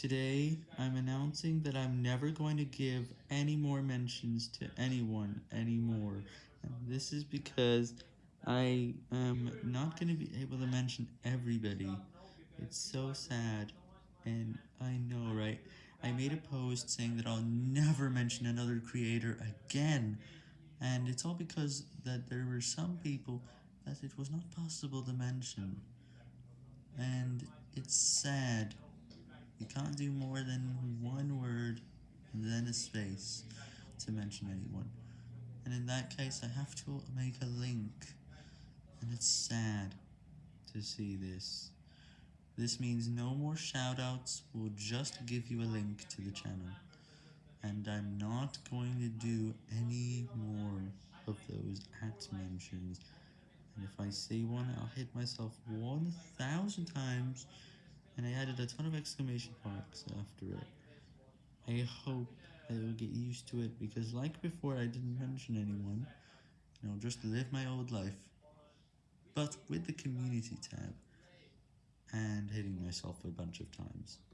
Today, I'm announcing that I'm never going to give any more mentions to anyone anymore, and this is because I am not going to be able to mention everybody. It's so sad, and I know, right? I made a post saying that I'll never mention another creator again, and it's all because that there were some people that it was not possible to mention, and it's sad. You can't do more than one word and then a space to mention anyone, and in that case I have to make a link, and it's sad to see this. This means no more shoutouts, we'll just give you a link to the channel, and I'm not going to do any more of those at mentions, and if I see one I'll hit myself 1000 times, and I added a ton of exclamation marks after it. I hope I will get used to it, because like before I didn't mention anyone, I'll just live my old life, but with the community tab, and hitting myself a bunch of times.